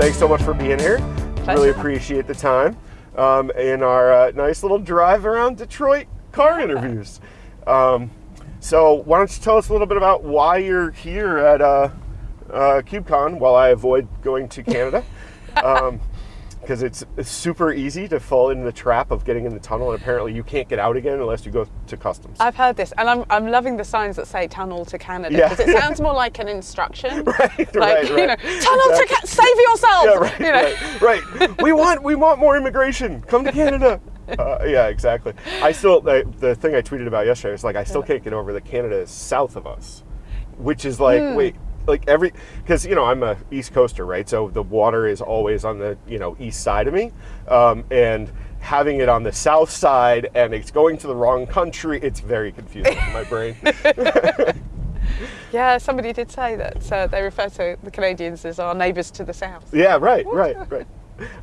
thanks so much for being here. Pleasure. Really appreciate the time um, in our uh, nice little drive around Detroit car interviews. Um, so why don't you tell us a little bit about why you're here at uh, uh, KubeCon while I avoid going to Canada? Because it's, it's super easy to fall into the trap of getting in the tunnel, and apparently you can't get out again unless you go to customs. I've heard this, and I'm, I'm loving the signs that say "tunnel to Canada" Yeah. because it sounds more like an instruction. Right, like right, you know, right. tunnel to Canada, save yourself. yeah, right, you know. right, right. We want we want more immigration. Come to Canada. Uh, yeah, exactly. I still the, the thing I tweeted about yesterday is like I still can't get over that Canada is south of us, which is like Hmm. wait like every because you know I'm a East Coaster right, so the water is always on the you know east side of me, um, and having it on the south side and it's going to the wrong country, it's very confusing in my brain. Yeah, somebody did say that uh, they refer to the Canadians as our neighbours to the south. Yeah, right, right, right.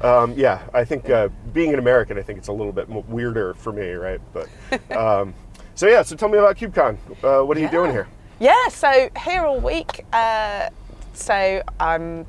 Um, yeah, I think uh, being an American, I think it's a little bit weirder for me, right? But um, so yeah, so tell me about KubeCon. Uh, what are you doing here? Yeah, so here all week. Uh, so um,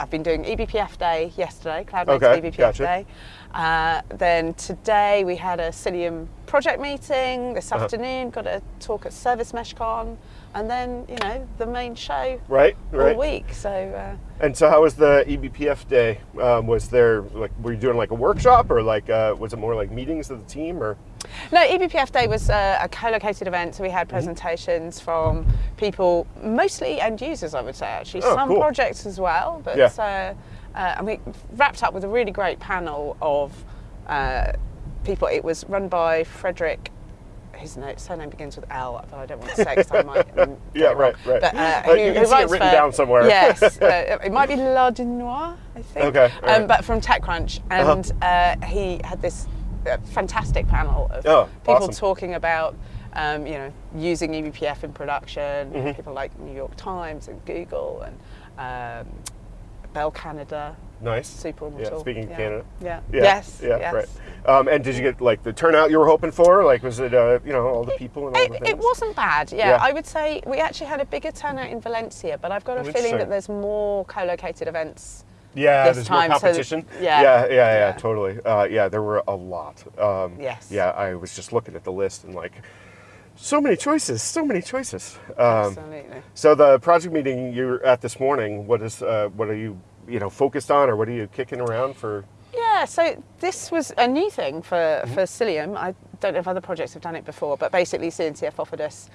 I've been doing EBPF Day yesterday, Cloud Native Okay, EBPF gotcha. Day. Uh, then today we had a Cilium project meeting. This Uh-huh. afternoon got a talk at Service MeshCon, and then you know the main show Right, right. all week. So uh, And so, how was the E EBPF day? Um, was there like were you doing like a workshop or like uh, was it more like meetings of the team or? No, EBPF Day was uh, a co-located event, so we Mm-hmm. had presentations from people, mostly end users, I would say. Actually, Oh, some cool. projects as well, but Yeah. uh, uh, and we wrapped up with a really great panel of uh, people. It was run by Frederic. His name, surname begins with L, but I don't want to say because I might. um, Yeah, right, right. But, uh, Uh, who, you can see it written for- down somewhere. Yes, uh, it might be Lardinois, I think. Okay, all right. Um, but from TechCrunch, Uh-huh. and uh, he had this uh, fantastic panel of Oh, people awesome. talking about um, you know using eBPF in production. Mm-hmm. People like New York Times and Google and um, Bell Canada. Nice. Super Yeah. Speaking of yeah. Canada. Yeah. Yeah, Yes. Yeah. yes. Right. Um, and did you get like the turnout you were hoping for? Like, was it uh, you know all the people and all the It, things? it wasn't bad, yeah. Yeah. I would say we actually had a bigger turnout in Valencia, but I've got a Oh, feeling that there's more co-located events. Yeah, this there's time, more so- competition. yeah. yeah, yeah, yeah, Yeah. totally. Uh, yeah, there were a lot. Um, Yes. Yeah, I was just looking at the list and like, so many choices, so many choices. Um, Absolutely. so the project meeting you're at this morning, what is, uh, what are you, you know, focused on, or what are you kicking around for? Yeah, so this was a new thing for, for Cilium. I don't know if other projects have done it before, but basically CNCF offered us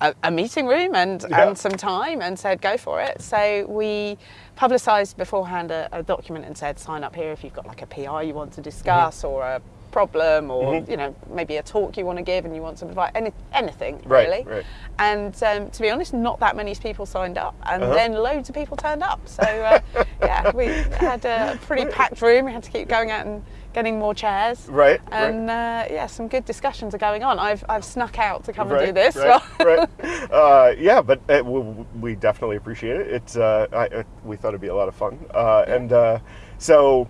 a, a meeting room and, Yeah. and some time and said go for it. So we publicised beforehand a, a document and said sign up here if you've got like a PR you want to discuss or a problem or you know maybe a talk you want to give and you want some advice any, anything Right, really right. and um, to be honest not that many people signed up and Uh-huh. then loads of people turned up so uh, yeah we had a pretty packed room we had to keep going out and getting more chairs Right, right. and uh, yeah some good discussions are going on I've, I've snuck out to come and do this right, right. Uh, yeah, but uh, we, we definitely appreciate it. It's uh, I, we thought it'd be a lot of fun, uh, and uh, so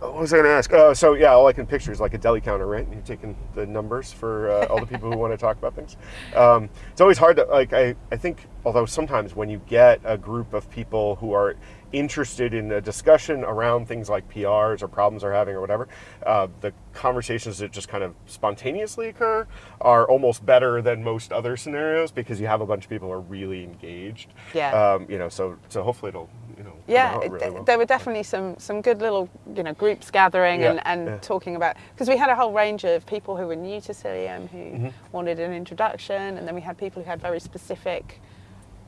what was I going to ask? Uh, so yeah, all I can picture is like a deli counter, right? And you're taking the numbers for uh, all the people who want to talk about things. Um, it's always hard to like. I I think although sometimes when you get a group of people who are interested in a discussion around things like PRs or problems they're having or whatever, uh, the conversations that just kind of spontaneously occur are almost better than most other scenarios because you have a bunch of people who are really engaged. Yeah. Um, you know, so so hopefully it'll you know yeah, really well. there were definitely some some good little you know groups gathering Yeah, and, and yeah. talking about because we had a whole range of people who were new to Cilium who Mm-hmm. wanted an introduction, and then we had people who had very specific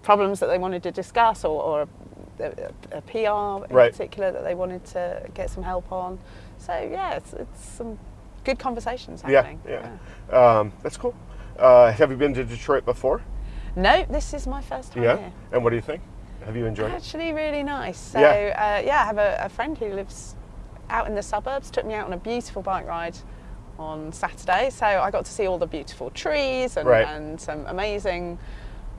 problems that they wanted to discuss or, or a, a, a PR in Right. particular that they wanted to get some help on. So yeah, it's, it's some good conversations yeah, happening. yeah. Um, that's cool. Uh, have you been to Detroit before? No, this is my first time yeah. here. And what do you think? Have you enjoyed it? Actually, really nice. So, Yeah. uh, yeah, I have a, a friend who lives out in the suburbs. Took me out on a beautiful bike ride on Saturday. So I got to see all the beautiful trees and, Right. and some amazing,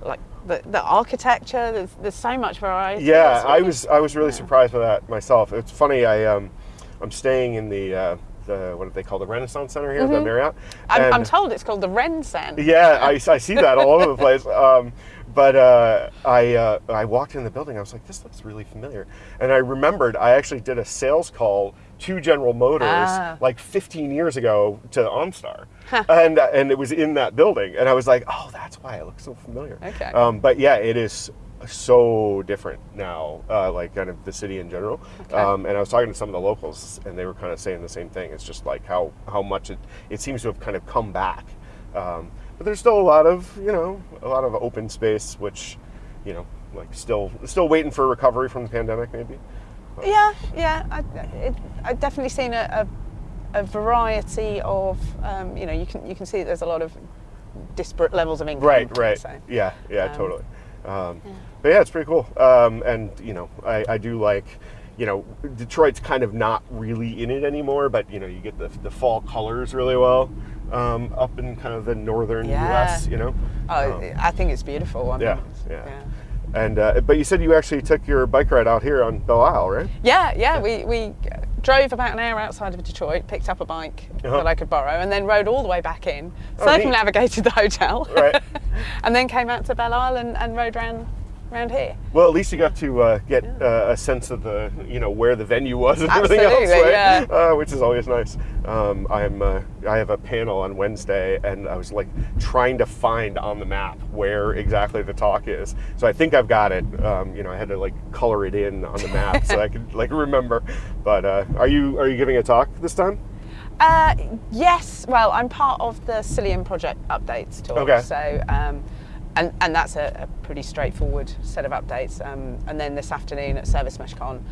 like the, the architecture. There's, there's so much variety. Yeah, I was I was really yeah. surprised by that myself. It's funny. I um, I'm staying in the uh, the what do they call the Renaissance Center here, the Marriott. Mm-hmm. I'm, I'm told it's called the Ren yeah, I, I see that all over the place. Um, but uh, I uh, I walked in the building. I was like, this looks really familiar, and I remembered I actually did a sales call to General Motors Ah. like 15 years ago to OnStar, and and it was in that building, and I was like, oh, that's why it looks so familiar. Okay. Um, but yeah, it is so different now, uh, like kind of the city in general. Okay. Um, and I was talking to some of the locals, and they were kind of saying the same thing. It's just like how how much it it seems to have kind of come back. Um, but there's still a lot of you know a lot of open space, which you know like still still waiting for recovery from the pandemic, maybe. Yeah, yeah. I, it, I've definitely seen a, a, a variety of, um, you know, you can you can see there's a lot of disparate levels of income. Right, right. So. Yeah, yeah, Um, totally. Um, But yeah, it's pretty cool. Um, and you know, I, I do like, you know, Detroit's kind of not really in it anymore, but you know, you get the, the fall colors really well um, up in kind of the northern Yeah. U.S. You know. Oh, Um, I think it's beautiful. I yeah, think it's- yeah. And uh, but you said you actually took your bike ride out here on Belle Isle, right? Yeah, yeah. We, we drove about an hour outside of Detroit, picked up a bike Uh-huh. that I could borrow, and then rode all the way back in, Oh, neat. circumnavigated the hotel, Right. and then came out to Belle Isle and, and rode round, round here. Well, at least you got to uh, get uh, a sense of the, you know, where the venue was and everything else, right? yeah. Uh, which is always nice. Um, I'm, uh, I have a panel on Wednesday, and I was like trying to find on the map where exactly the talk is. So I think I've got it. Um, you know, I had to like color it in on the map so I could like remember. But uh, are you are you giving a talk this time? Uh, yes, well, I'm part of the Cilium Project updates talk. Okay. So, um, and, and that's a, a pretty straightforward set of updates. Um, and then this afternoon at Service Mesh Con,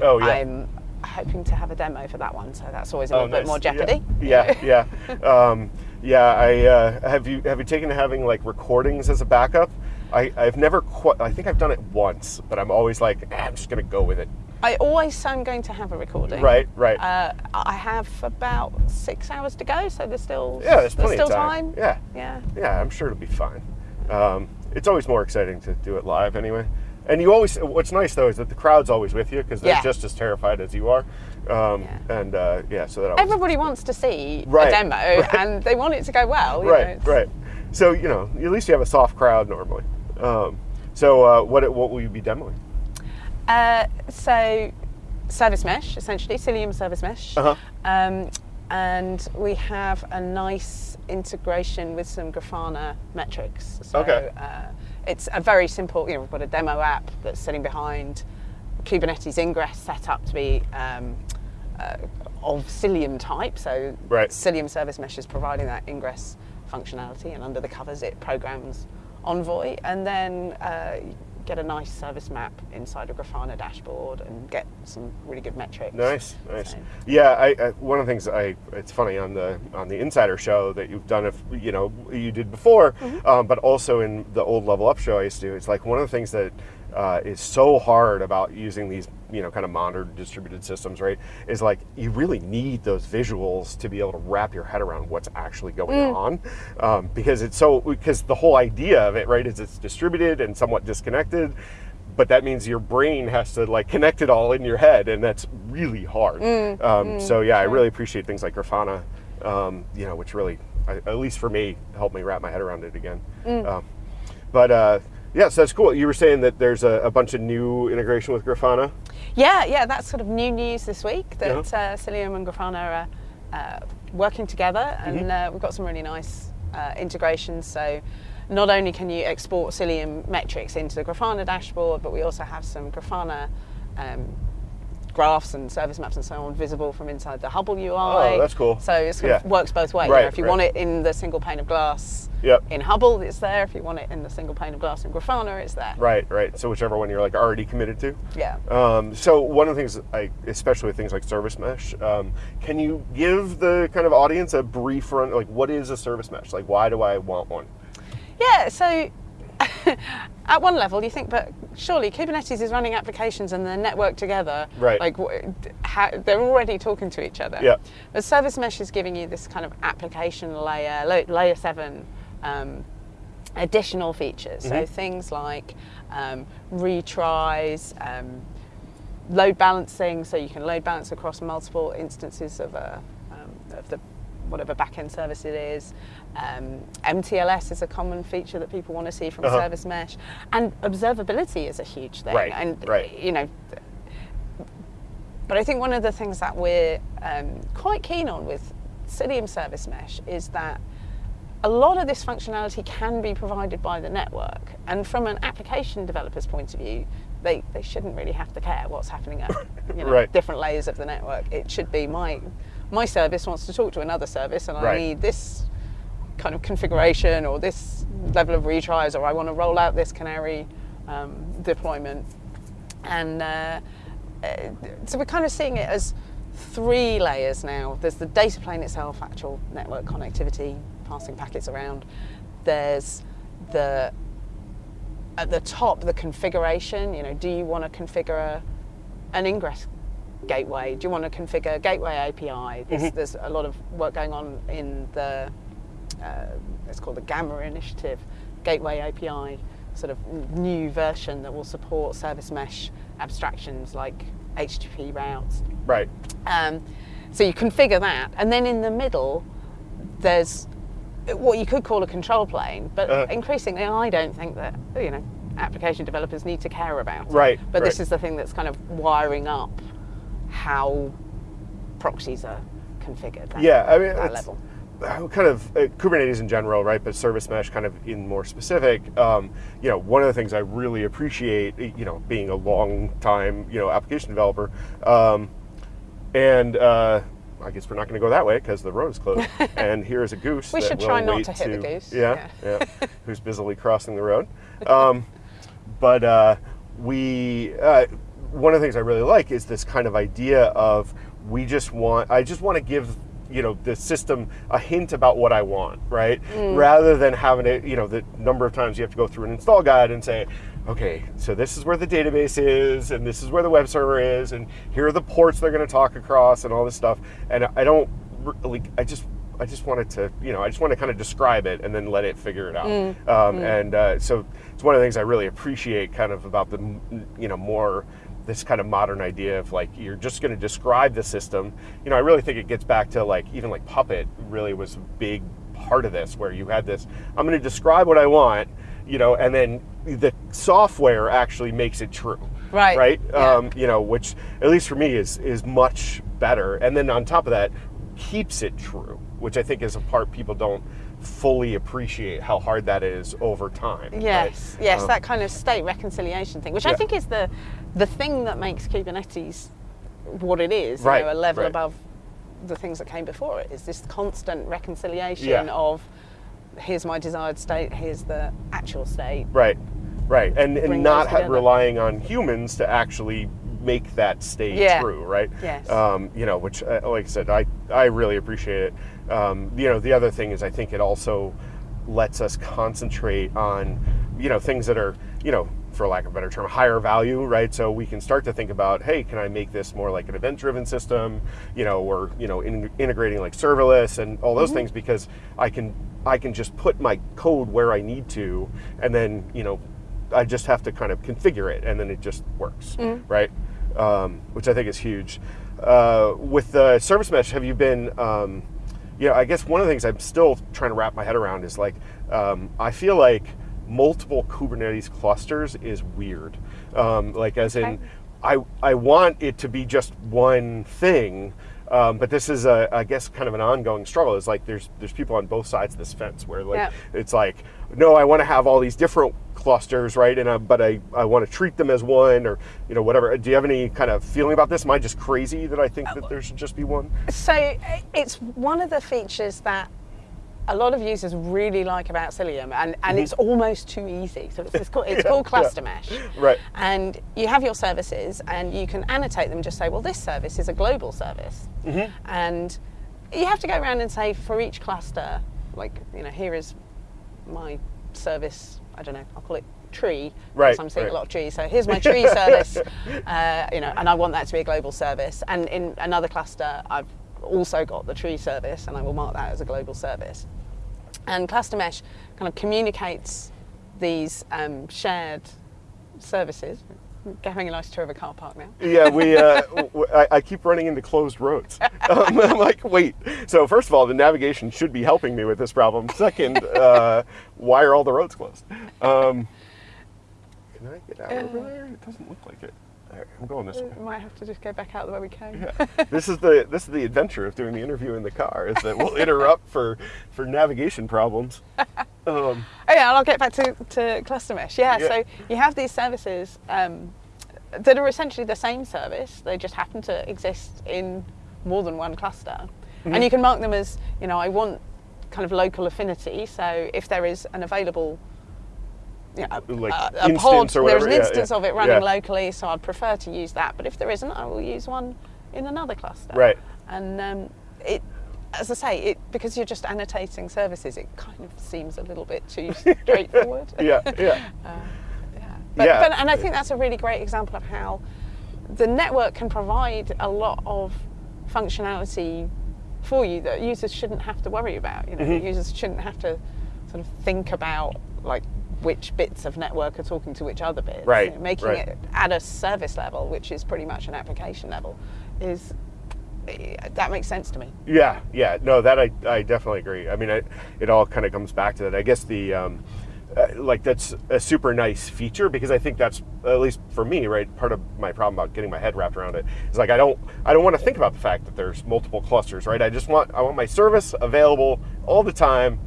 Oh yeah. I'm hoping to have a demo for that one. So that's always a Oh, little bit more jeopardy. Yeah, yeah, um, yeah. I uh, have you have you taken to having like recordings as a backup? I, I've never quite. I think I've done it once, but I'm always like, eh, I'm just gonna go with it. I always say I'm going to have a recording. Right, right. Uh, I have about six hours to go, so there's still yeah, there's plenty still of time. Yeah, Yeah. yeah. I'm sure it'll be fine. Um, it's always more exciting to do it live anyway. And you always. What's nice though is that the crowd's always with you because they're Yeah. just as terrified as you are. Um, Yeah. And uh, yeah, so that always, Everybody wants to see Right, a demo, right. and they want it to go well. you know, right, right. So you know, at least you have a soft crowd normally. Um, so uh, what what will you be demoing? Uh, so, service mesh, essentially, Cilium service mesh. Uh-huh. Um, and we have a nice integration with some Grafana metrics. So, Okay. uh, it's a very simple, you know, we've got a demo app that's sitting behind Kubernetes ingress set up to be um, uh, of Cilium type. So, Right. Cilium service mesh is providing that ingress functionality, and under the covers, it programs Envoy, and then uh, get a nice service map inside a Grafana dashboard and get some really good metrics. Nice, nice. So- Yeah, I, I one of the things I it's funny on the on the Insider show that you've done if you know you did before, Mm-hmm. um, but also in the old Level Up show I used to do. It's like one of the things that uh, is so hard about using these you know kind of modern distributed systems, right? Is like you really need those visuals to be able to wrap your head around what's actually going Mm. on, um, because it's so because the whole idea of it, right, is it's distributed and somewhat disconnected but that means your brain has to like connect it all in your head and that's really hard um, so yeah i really appreciate things like grafana um, you know which really I- at least for me helped me wrap my head around it again um, but uh, yeah so that's cool you were saying that there's a, a bunch of new integration with grafana Yeah, yeah, that's sort of new news this week that Yeah. uh, Cilium and Grafana are uh, working together, and Mm-hmm. uh, we've got some really nice uh, integrations. So, not only can you export Cilium metrics into the Grafana dashboard, but we also have some Grafana um, graphs and service maps and so on visible from inside the Hubble UI. Oh, that's cool. So it Yeah. works both ways. You know, Right, if you right. want it in the single pane of glass Yep. in Hubble, it's there. If you want it in the single pane of glass in Grafana, it's there. right right so whichever one you're like already committed to Yeah. Um, so one of the things, I, especially with things like service mesh, um, can you give the kind of audience a brief run? Like, what is a service mesh? Like, why do I want one? Yeah, so at one level you think, but surely Kubernetes is running applications and they're networked together. Right. Like how, they're already talking to each other. Yeah. But Service Mesh is giving you this kind of application layer, layer seven. Um, additional features so things like um, retries um, load balancing so you can load balance across multiple instances of a um, of the whatever back-end service it is. Um, MTLS is a common feature that people want to see from Uh-huh. Service Mesh, and observability is a huge thing. Right, And right. you know, but I think one of the things that we're um, quite keen on with Cilium Service Mesh is that a lot of this functionality can be provided by the network. And from an application developer's point of view, they, they shouldn't really have to care what's happening at you know, Right. different layers of the network. It should be my, my service wants to talk to another service and I need this kind of configuration or this level of retries or I want to roll out this canary um, deployment. And uh, uh, so we're kind of seeing it as three layers now. There's the data plane itself, actual network connectivity, passing packets around. There's the at the top the configuration. You know, do you want to configure an ingress gateway? Do you want to configure gateway API? There's, there's a lot of work going on in the uh, it's called the Gamma Initiative Gateway API, sort of new version that will support service mesh abstractions like HTTP routes. Right. Um, so you configure that, and then in the middle, there's what you could call a control plane, but Uh-huh. increasingly, I don't think that you know application developers need to care about. Right, But this is the thing that's kind of wiring up how proxies are configured. At, Yeah, I mean, that level. kind of uh, Kubernetes in general, right? But service mesh kind of in more specific. Um, you know, one of the things I really appreciate, you know, being a long time, you know, application developer, um, and uh, I guess we're not going to go that way because the road is closed. and here is a goose. We should try not to hit the goose, Yeah, yeah. who's busily crossing the road. Um, but uh, we uh, one of the things I really like is this kind of idea of we just want I just want to give you know the system a hint about what I want, right? Rather than having it, you know, the number of times you have to go through an install guide and say, okay, so this is where the database is, and this is where the web server is, and here are the ports they're going to talk across, and all this stuff. And I don't really, I just I just wanted to, you know, I just want to kind of describe it and then let it figure it out. Um, And uh, so it's one of the things I really appreciate, kind of about the, you know, more this kind of modern idea of like you're just going to describe the system. You know, I really think it gets back to like even like Puppet really was a big part of this, where you had this. I'm going to describe what I want, you know, and then the software actually makes it true. Right, Right. yeah. Um, you know, which at least for me is is much better. And then on top of that, keeps it true, which I think is a part people don't fully appreciate how hard that is over time. right? Yes, yes, Um, that kind of state reconciliation thing, which I think is the the thing that makes Kubernetes what it is, Right, you know, a level right. above the things that came before it. Is this constant reconciliation Yeah. of here's my desired state, here's the actual state. Right, right, and, and not those ha- together. relying on humans to actually make that stay Yeah. true, right? Yes. Um, you know, which, uh, like I said, I I really appreciate it. Um, you know, the other thing is I think it also lets us concentrate on, you know, things that are, you know, for lack of a better term, higher value, right? So we can start to think about, hey, can I make this more like an event-driven system, you know, or you know, in, integrating like serverless and all those things because I can I can just put my code where I need to, and then you know, I just have to kind of configure it, and then it just works, Mm. right? Um, which I think is huge. Uh, with the service mesh, have you been? Um, you know, I guess one of the things I'm still trying to wrap my head around is like, um, I feel like multiple Kubernetes clusters is weird. Um, like, as in, Okay. I I want it to be just one thing, um, but this is a I guess kind of an ongoing struggle. It's like there's there's people on both sides of this fence where like Yeah. it's like no, I want to have all these different clusters, right? And I, but I I want to treat them as one or you know whatever. Do you have any kind of feeling about this? Am I just crazy that I think that there should just be one? So uh, it's one of the features that a lot of users really like about Cilium, and, and it's almost too easy. So it's, it's called, it's. Yeah, called yeah. cluster mesh. Right. And you have your services, and you can annotate them. Just say, well, this service is a global service, Mm-hmm. and you have to go around and say for each cluster, like you know, here is my service. I don't know. I'll call it tree. Right, because I'm seeing right. a lot of trees. So here's my tree service. Uh, you know, and I want that to be a global service. And in another cluster, I've also got the tree service, and I will mark that as a global service. And Cluster Mesh kind of communicates these um, shared services, having a nice tour of a car park now. Yeah, we. Uh, I, I keep running into closed roads. Um, I'm like, wait. So first of all, the navigation should be helping me with this problem. Second, uh, why are all the roads closed? Um, can I get out over there? It doesn't look like it. Right, I'm going this way. We might have to just go back out the way we came. Yeah. this is the this is the adventure of doing the interview in the car. Is that we'll interrupt for for navigation problems. Um, Oh yeah, and I'll get back to, to cluster mesh. Yeah, Yeah. so you have these services um, that are essentially the same service. They just happen to exist in more than one cluster, Mm-hmm. and you can mark them as you know I want kind of local affinity. So if there is an available you know, Like a, a pod, or there's an yeah, instance yeah, of it running yeah. locally, so I'd prefer to use that. But if there isn't, I will use one in another cluster. Right. And um, it, as I say, it because you're just annotating services, it kind of seems a little bit too straightforward. yeah, yeah. Yeah. But, Yeah. but and I think that's a really great example of how the network can provide a lot of functionality for you that users shouldn't have to worry about. You know, Mm-hmm. users shouldn't have to sort of think about like which bits of network are talking to which other bits. Right, You know, making right. it at a service level, which is pretty much an application level, is eh, that makes sense to me. Yeah, yeah, no, that I, I definitely agree. I mean, I, it all kind of comes back to that. I guess the, um, uh, like, that's a super nice feature because I think that's, at least for me, right, part of my problem about getting my head wrapped around it is like, I don't, I don't want to think about the fact that there's multiple clusters, right? I just want, I want my service available all the time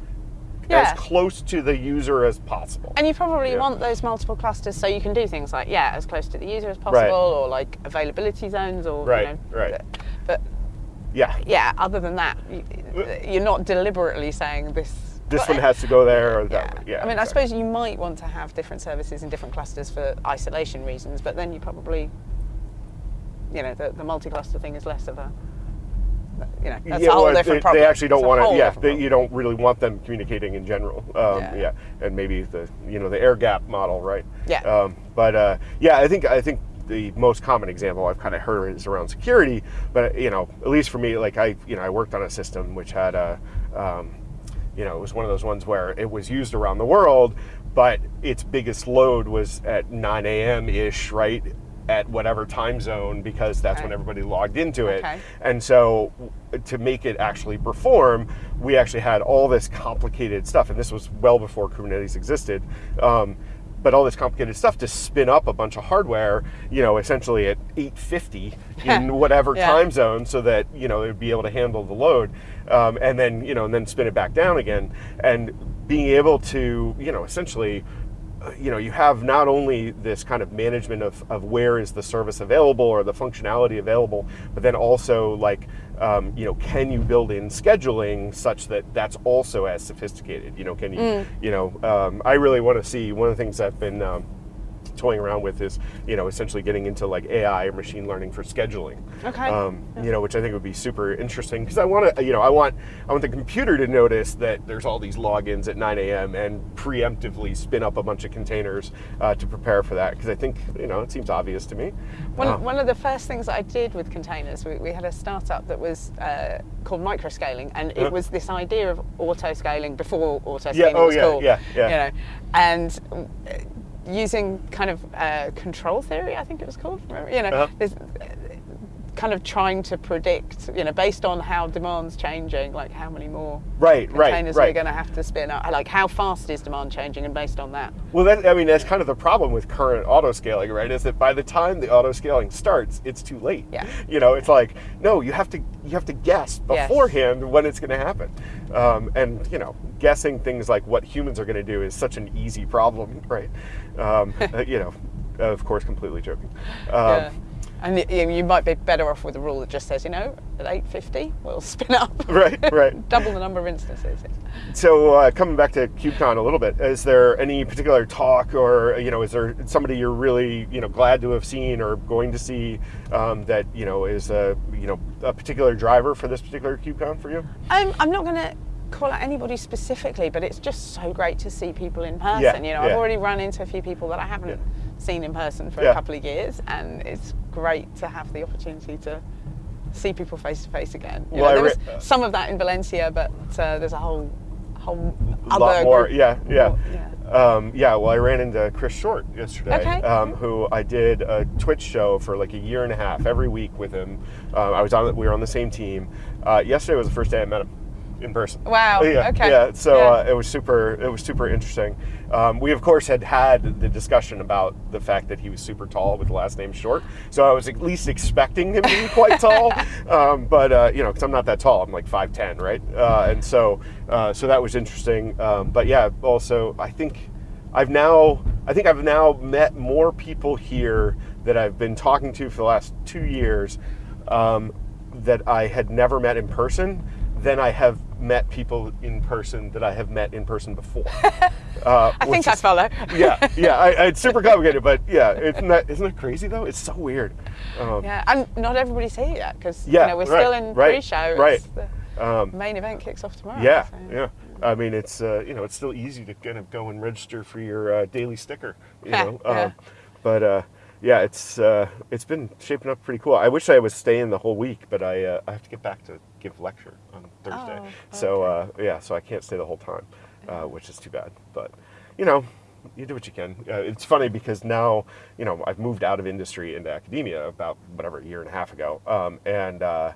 Yeah. as close to the user as possible. And you probably Yeah. want those multiple clusters so you can do things like, yeah, as close to the user as possible, or like availability zones, or Right, you know, right. But Yeah, yeah, other than that, you're not deliberately saying this. This one has to go there or Yeah. that one. Yeah, I mean, I suppose you might want to have different services in different clusters for isolation reasons, but then you probably, you know, the, the multi-cluster thing is less of a, you know, that's yeah, a whole well, different they, problem. They actually don't want to. Yeah, they, you don't really want them communicating in general. Um, Yeah. yeah. and maybe the you know the air gap model, right? Yeah. Um, but uh, yeah, I think I think the most common example I've kind of heard is around security. But you know, at least for me, like I you know I worked on a system which had a um, you know it was one of those ones where it was used around the world, but its biggest load was at 9 a.m. ish, right? At whatever time zone, because that's when everybody logged into it. Okay. And so, to make it actually perform, we actually had all this complicated stuff, and this was well before Kubernetes existed. Um, but all this complicated stuff to spin up a bunch of hardware, you know, essentially at 850 in whatever Yeah. time zone, so that you know it'd be able to handle the load, um, and then you know, and then spin it back down again, and being able to, you know, essentially uh, you know, you have not only this kind of management of, of where is the service available or the functionality available, but then also like, um, you know, can you build in scheduling such that that's also as sophisticated? You know, can you, you know, um, I really want to see one of the things I've been um, toying around with is, you know, essentially getting into like AI or machine learning for scheduling. Okay. Um, You know, which I think would be super interesting because I want to, you know, I want, I want the computer to notice that there's all these logins at 9 a.m. and preemptively spin up a bunch of containers uh, to prepare for that because I think, you know, it seems obvious to me. One, Uh, one of the first things I did with containers, we, we had a startup that was uh, called microscaling, and Yeah. it was this idea of auto scaling before auto Yeah, scaling oh, was yeah, cool. yeah, yeah. You know, and uh, using kind of uh, control theory, I think it was called. Remember? You know, uh, kind of trying to predict, you know, based on how demand's changing, like how many more Right, right, containers we're going to have to spin up? Like how fast is demand changing, and based on that. Well, that, I mean, that's kind of the problem with current auto scaling, right? Is that by the time the auto scaling starts, it's too late. Yeah. You know, it's like no, you have to you have to guess Yes. beforehand when it's going to happen, um, and you know, guessing things like what humans are going to do is such an easy problem, right? Um, uh, you know, of course, completely joking. Um, Yeah. And you, you might be better off with a rule that just says, you know, at 850, we'll spin up. Right, right. Double the number of instances. So uh, coming back to KubeCon a little bit, is there any particular talk or you know is there somebody you're really you know glad to have seen or going to see um, that you know is a you know a particular driver for this particular KubeCon for you? I'm, I'm not going to call out anybody specifically, but it's just so great to see people in person. Yeah, you know, yeah. I've already run into a few people that I haven't Yeah. Seen in person for Yeah. a couple of years, and it's great to have the opportunity to see people face to face again. You Well, know, there re- was some of that in Valencia, but uh, there's a whole whole A other lot more, yeah, yeah. yeah. Um, yeah, well, I ran into Chris Short yesterday, Okay. um, who I did a Twitch show for like a year and a half every week with him. Um, I was on, we were on the same team. Uh, yesterday was the first day I met him in person. Wow, Yeah, okay. yeah. So Yeah. Uh, it was super. It was super interesting. Um, we of course had had the discussion about the fact that he was super tall with the last name Short. So I was at least expecting him to be quite tall. Um, but uh, you know, because I'm not that tall, I'm like five ten, right? Uh, and so uh, so that was interesting. Um, but yeah, also I think I've now I think I've now met more people here that I've been talking to for the last two years um, that I had never met in person than I have met people in person that I have met in person before. Uh, I think I follow. yeah, yeah. I, I- it's super complicated, but yeah, isn't that isn't that crazy though? It's so weird. Um, Yeah, and not everybody's here yet because Yeah, you know, we're right, still in right, pre-show. right. The um, main event kicks off tomorrow. yeah, so- yeah. I mean, it's uh, you know, it's still easy to kind of go and register for your uh, daily sticker, you Yeah, know. yeah. Um, but uh, yeah, it's uh, it's been shaping up pretty cool. I wish I was staying the whole week, but I uh, I have to get back to give lecture on Thursday. Oh, So uh, yeah, so I can't stay the whole time, uh, which is too bad. But you know. You do what you can. Uh, it's funny because now, you know, I've moved out of industry into academia about whatever a year and a half ago, um, and uh,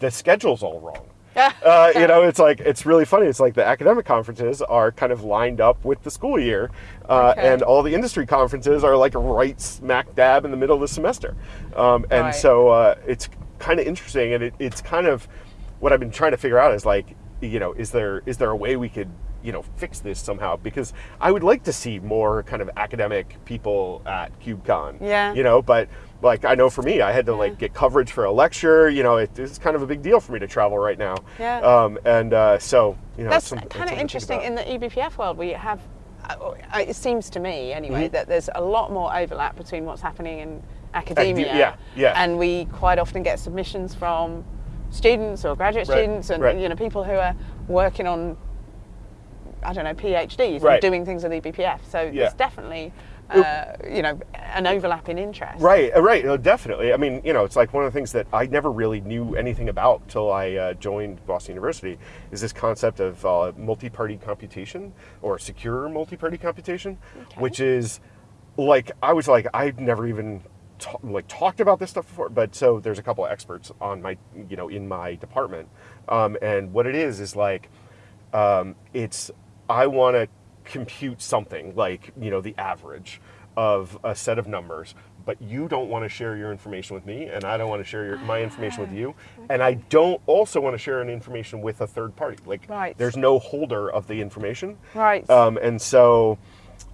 the schedule's all wrong uh, you know, it's like it's really funny. It's like the academic conferences are kind of lined up with the school year, uh, Okay. and all the industry conferences are like right smack dab in the middle of the semester. Um, and Right. so uh, it's kind of interesting, and it, it's kind of what I've been trying to figure out is like, you know, is there is there a way we could you know fix this somehow? Because I would like to see more kind of academic people at KubeCon. Yeah. You know, but like I know for me, I had to like get coverage for a lecture. You know, it, it's kind of a big deal for me to travel right now. Yeah. Um, and uh, so you know, That's it's kind of something to think interesting in the EBPF world. We have, uh, it seems to me anyway, Mm-hmm. that there's a lot more overlap between what's happening in academia. yeah, yeah. And we quite often get submissions from students or graduate Right, students and right. you know people who are working on I don't know PhDs Right. and doing things with EBPF. So Yeah. there's definitely uh, you know an overlapping interest. Right, uh, right, no, definitely. I mean, you know, it's like one of the things that I never really knew anything about till I uh, joined Boston University is this concept of uh, multi-party computation or secure multi-party computation, Okay. which is like I was like I'd never even like talked about this stuff before. But so there's a couple of experts on my you know in my department, um, and what it is is like um, it's I want to compute something like you know the average of a set of numbers but you don't want to share your information with me and i don't want to share your, my information with you and i don't also want to share any information with a third party like Right. there's no holder of the information Right. um, and so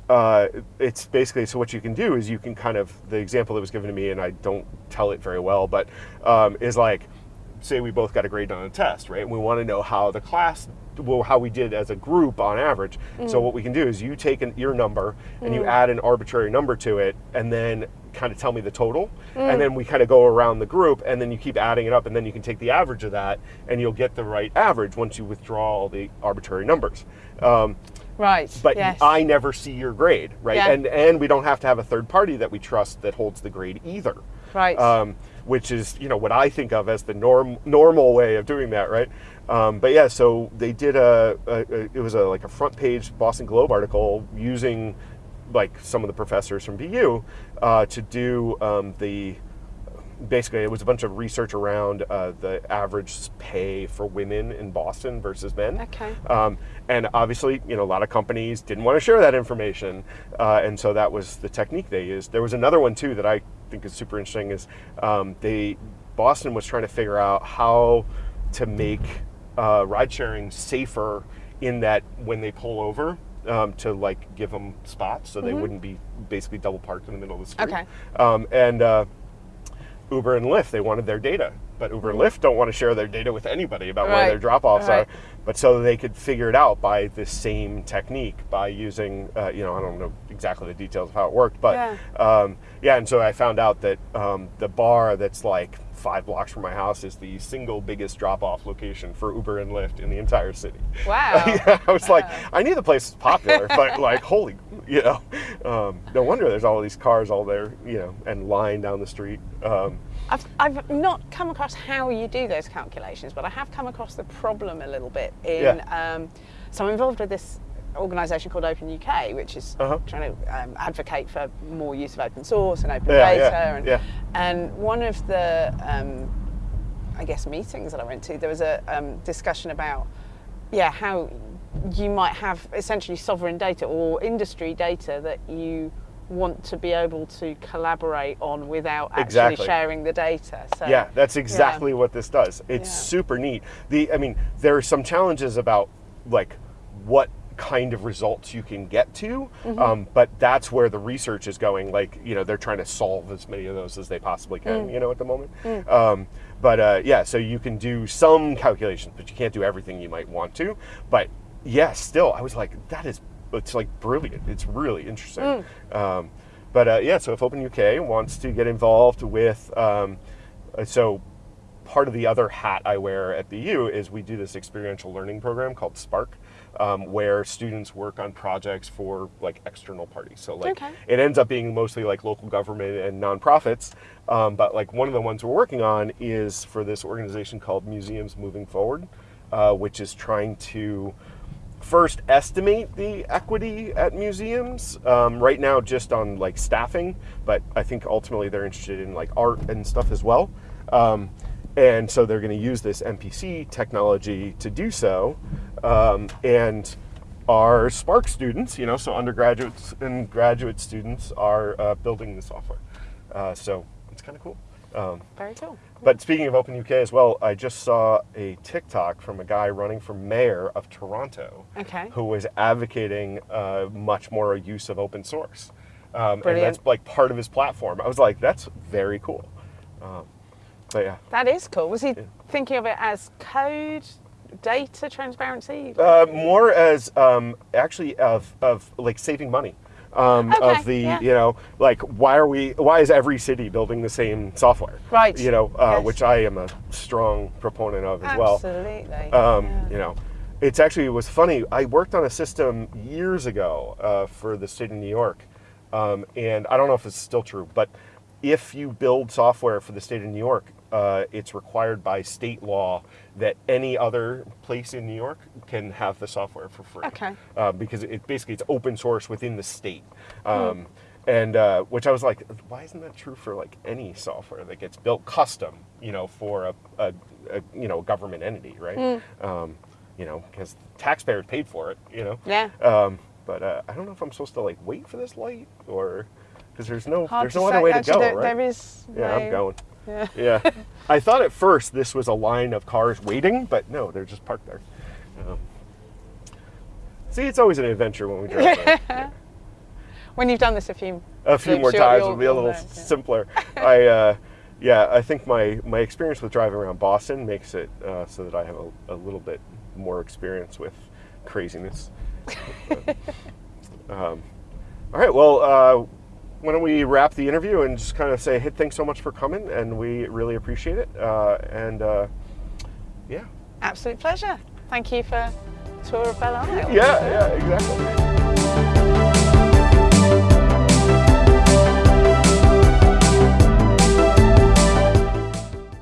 uh, it's basically so what you can do is you can kind of the example that was given to me and i don't tell it very well but um, is like say we both got a grade on a test right and we want to know how the class well how we did as a group on average so what we can do is you take an, your number and you add an arbitrary number to it and then kind of tell me the total and then we kind of go around the group and then you keep adding it up and then you can take the average of that and you'll get the right average once you withdraw all the arbitrary numbers um, right. but yes. I never see your grade, right? Yeah. And and we don't have to have a third party that we trust that holds the grade either. Right. Um, which is you know what I think of as the norm normal way of doing that, right? Um, but yeah, so they did a, a, a it was a like a front page Boston Globe article using like some of the professors from BU uh, to do um, the basically it was a bunch of research around uh, the average pay for women in Boston versus men. Okay. Um, and obviously, you know, a lot of companies didn't want to share that information, uh, and so that was the technique they used. There was another one too that I think is super interesting. Is um, they Boston was trying to figure out how to make uh, ride sharing safer in that when they pull over. Um, to like give them spots so they wouldn't be basically double parked in the middle of the street. Okay. Um, and uh, Uber and Lyft, they wanted their data, but Uber and Lyft don't want to share their data with anybody about where their drop-offs right. are. But so they could figure it out by this same technique, by using, uh, you know, I don't know exactly the details of how it worked, but Yeah. um, yeah. And so I found out that um, the bar that's like five blocks from my house is the single biggest drop-off location for Uber and Lyft in the entire city. Wow. yeah, I was like, I knew the place was popular, but like, holy, you know, um, no wonder there's all these cars all there, you know, and lying down the street. Um, I've, I've not come across how you do those calculations, but I have come across the problem a little bit. In Yeah. um, so I'm involved with this organisation called Open UK, which is Uh-huh. trying to um, advocate for more use of open source and open Yeah, data. yeah, and, yeah. And one of the, um, I guess, meetings that I went to, there was a um, discussion about, yeah, how you might have essentially sovereign data or industry data that you want to be able to collaborate on without actually Exactly. sharing the data. So Yeah, that's exactly what this does. It's Yeah. super neat. The I mean, there are some challenges about like what kind of results you can get to, Mm-hmm. um, but that's where the research is going. Like you know, they're trying to solve as many of those as they possibly Mm. can. You know, at the moment. Um, but uh, yeah, so you can do some calculations, but you can't do everything you might want to. But yeah, still, I was like, that is it's like brilliant. It's really interesting. Um, but uh, yeah, so if Open UK wants to get involved with, um, uh, so part of the other hat I wear at BU is we do this experiential learning program called Spark, um, where students work on projects for like external parties. So like Okay. it ends up being mostly like local government and nonprofits. Um, but like one of the ones we're working on is for this organization called Museums Moving Forward, uh, which is trying to first estimate the equity at museums um, right now just on like staffing but i think ultimately they're interested in like art and stuff as well um, and so they're going to use this mpc technology to do so um, and our spark students you know so undergraduates and graduate students are uh, building the software uh, so it's kind of cool um, very cool. but speaking of Open UK as well, I just saw a TikTok from a guy running for mayor of Toronto Okay. who was advocating uh, much more use of open source. Um, and that's like part of his platform. I was like, that's very cool. Um, but yeah. That is cool. Was he thinking of it as code, data transparency? Uh, more as um, actually of, of like saving money. Um, Okay, of the yeah. you know like why are we why is every city building the same software Right, you know uh, yes. which I am a strong proponent of as well Absolutely. um, yeah. you know it's actually it was funny i worked on a system years ago uh, for the state of new york um, and i don't know if it's still true but if you build software for the state of new york uh, it's required by state law that any other place in new york can have the software for free Okay. uh, because it basically it's open source within the state um, and uh, which i was like why isn't that true for like any software that gets built custom you know for a, a, a you know government entity right um, you know because taxpayers paid for it you know Yeah. um, but uh, i don't know if i'm supposed to like wait for this light or because there's no Hard there's no say. other way to Actually, go there, right there is. yeah i'm going Yeah. yeah i thought at first this was a line of cars waiting but no they're just parked there um, see it's always an adventure when we drive. Yeah. When you've done this a few, a few more times it'll be a little know, yeah. simpler i uh, yeah i think my my experience with driving around boston makes it uh, so that i have a, a little bit more experience with craziness um, all right well uh, why don't we wrap the interview and just kind of say hey thanks so much for coming and we really appreciate it uh, and uh, yeah Absolute pleasure. Thank you for tour of Belle Isle. yeah yeah exactly